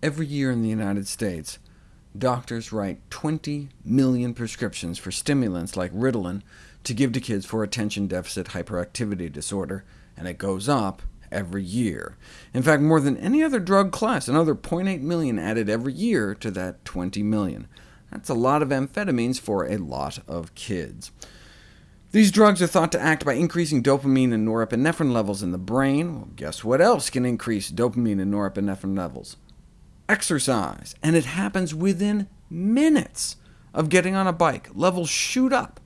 Every year in the United States, doctors write 20 million prescriptions for stimulants like Ritalin to give to kids for attention deficit hyperactivity disorder, and it goes up every year. In fact, more than any other drug class, another 0.8 million added every year to that 20 million. That's a lot of amphetamines for a lot of kids. These drugs are thought to act by increasing dopamine and norepinephrine levels in the brain. Well, guess what else can increase dopamine and norepinephrine levels? Exercise, and it happens within minutes of getting on a bike. Levels shoot up.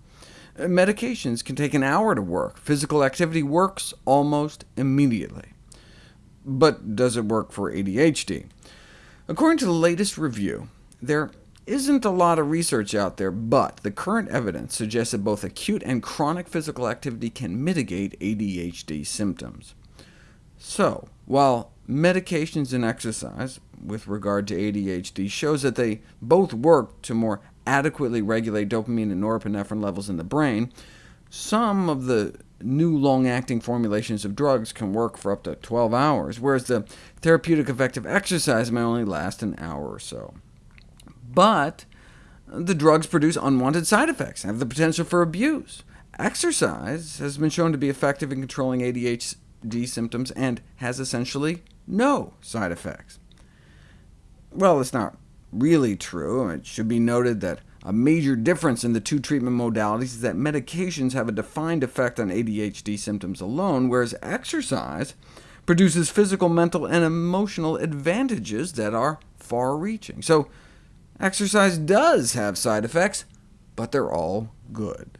Uh, medications can take an hour to work. Physical activity works almost immediately. But does it work for ADHD? According to the latest review, there isn't a lot of research out there, but the current evidence suggests that both acute and chronic physical activity can mitigate ADHD symptoms. So, while medications and exercise, with regard to ADHD, shows that they both work to more adequately regulate dopamine and norepinephrine levels in the brain, some of the new long-acting formulations of drugs can work for up to 12 hours, whereas the therapeutic effect of exercise may only last an hour or so but the drugs produce unwanted side effects and have the potential for abuse. Exercise has been shown to be effective in controlling ADHD symptoms and has essentially no side effects. Well, it's not really true. It should be noted that a major difference in the two treatment modalities is that medications have a defined effect on ADHD symptoms alone, whereas exercise produces physical, mental, and emotional advantages that are far-reaching. So Exercise does have side effects, but they're all good.